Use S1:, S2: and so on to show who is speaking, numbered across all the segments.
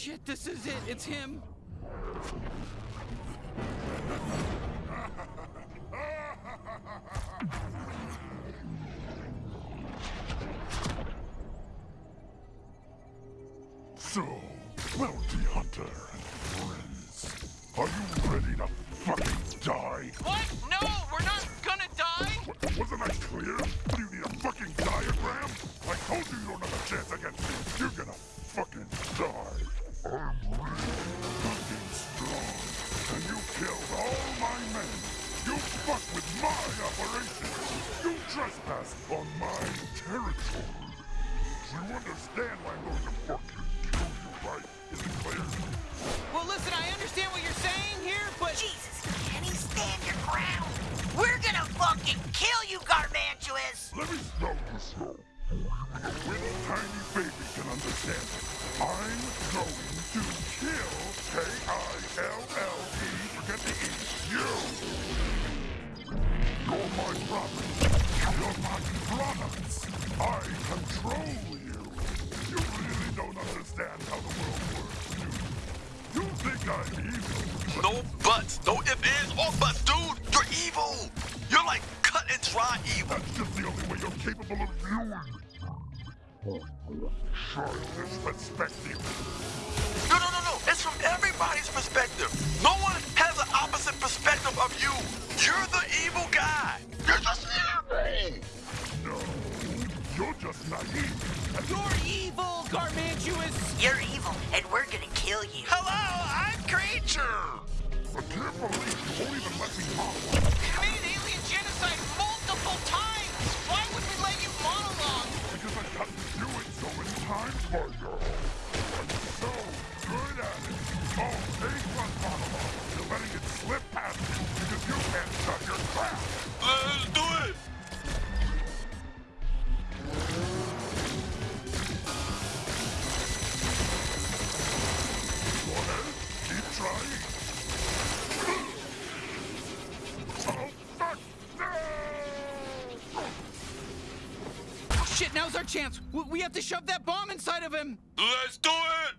S1: shit, this is it. It's him.
S2: So, bounty hunter and friends, are you ready to on my territory. You understand why I'm going to fucking kill you, right? Is it clear?
S1: Well, listen, I understand what you're saying here, but
S3: Jesus, can you stand your ground? We're gonna fucking kill you, Garmantuous!
S2: Let me spell this out. When a tiny baby can understand it, I'm going to That's just the only way you're capable of viewing. Childish perspective.
S4: No, no, no, no. It's from everybody's perspective. No one has an opposite perspective of you. You're the evil guy. You're just evil.
S2: No, you're just naive.
S1: you're evil, Garmantuous.
S3: You're evil, and we're gonna kill you.
S4: Hello, I'm Creature.
S2: I can't believe you won't even let me model.
S1: Committed alien genocide now's our chance. We, we have to shove that bomb inside of him.
S4: Let's do it.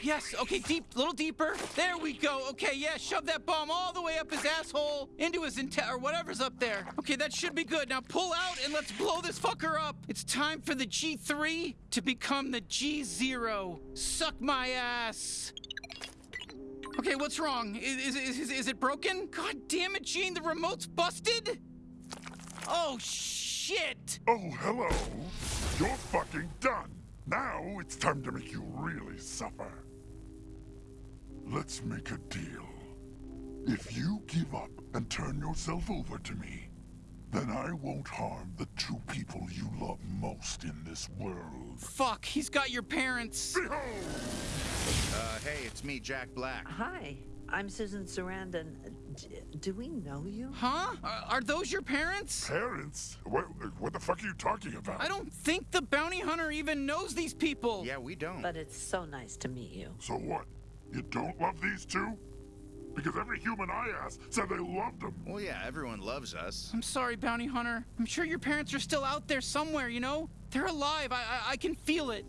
S1: Yes, okay, deep, little deeper. There we go. Okay, yeah, shove that bomb all the way up his asshole into his inte- or whatever's up there. Okay, that should be good. Now pull out and let's blow this fucker up. It's time for the G3 to become the G0. Suck my ass. Okay, what's wrong? Is, is, is, is it broken? God damn it, Gene, the remote's busted? Oh, shit.
S2: Oh, hello. You're fucking done. Now it's time to make you really suffer. Let's make a deal. If you give up and turn yourself over to me, then I won't harm the two people you love most in this world.
S1: Fuck, he's got your parents.
S2: Behold!
S5: Hey, it's me, Jack Black.
S6: Hi, I'm Susan Sarandon. D- do we know you?
S1: Huh? Are, are those your parents?
S2: Parents? What, what the fuck are you talking about?
S1: I don't think the bounty hunter even knows these people.
S5: Yeah, we don't.
S6: But it's so nice to meet you.
S2: So what? You don't love these two? Because every human I asked said they loved them.
S5: Well, yeah, everyone loves us.
S1: I'm sorry, bounty hunter. I'm sure your parents are still out there somewhere, you know? They're alive. I, I, I can feel it.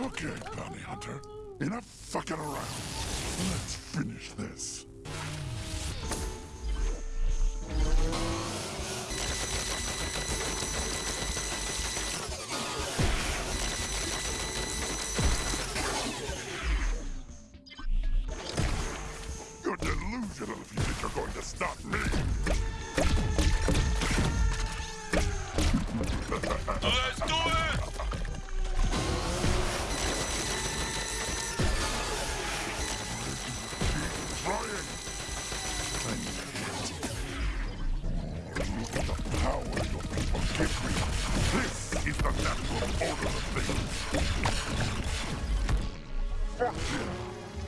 S2: Okay, bounty hunter. Enough fucking around. Let's finish this.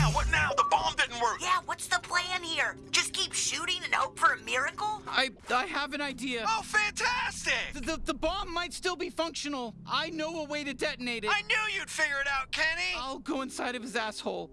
S4: now? What now? The bomb didn't work.
S3: Yeah, what's the plan here? Just keep shooting and hope for a miracle?
S1: I I have an idea.
S4: Oh, fantastic!
S1: The, the, the bomb might still be functional. I know a way to detonate it.
S4: I knew you'd figure it out, Kenny.
S1: I'll go inside of his asshole,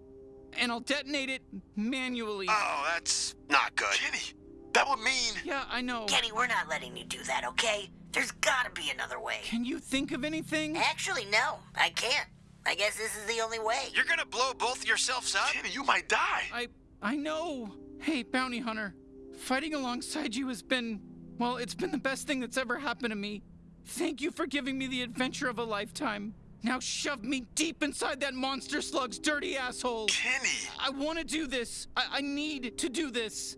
S1: and I'll detonate it manually.
S4: Oh, that's not good. Kenny, that would mean.
S1: yeah, I know.
S3: Kenny, we're not letting you do that, okay? There's gotta be another way.
S1: Can you think of anything?
S3: Actually, no, I can't. I guess this is the only way.
S4: You're gonna blow both yourselves up? Kenny, you might die.
S1: I I know. Hey, bounty hunter, fighting alongside you has been well, it's been the best thing that's ever happened to me. Thank you for giving me the adventure of a lifetime. Now shove me deep inside that monster slug's dirty asshole.
S4: Kenny.
S1: I want to do this. I, I need to do this.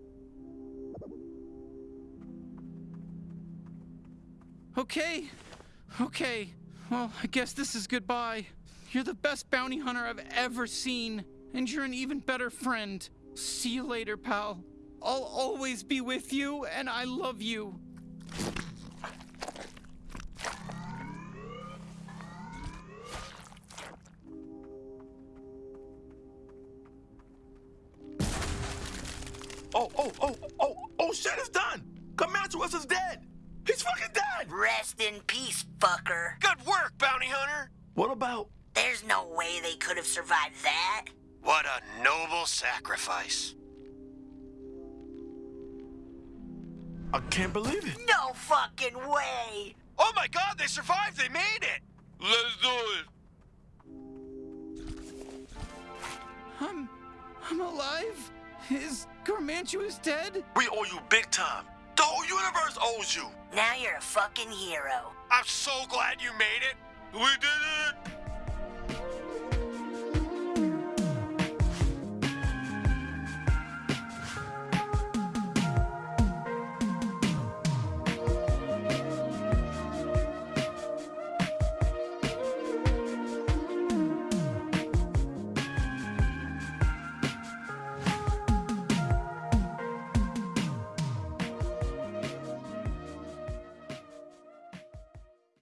S1: Okay. Okay. Well, I guess this is goodbye. You're the best bounty hunter I've ever seen, and you're an even better friend. See you later, pal. I'll always be with you, and I love you.
S4: Oh, oh, oh, oh, oh, shit, it's done. Comanche is dead. He's fucking dead.
S3: Rest in peace, fucker.
S4: Good work, bounty hunter. What about?
S3: There's no way they could have survived that.
S4: What a noble sacrifice. I can't believe it.
S3: No fucking way.
S4: Oh my god, they survived! They made it! Let's do it!
S1: I'm. I'm alive? Is Garmantuous dead?
S4: We owe you big time. The whole universe owes you.
S3: Now you're a fucking hero.
S4: I'm so glad you made it. We did it!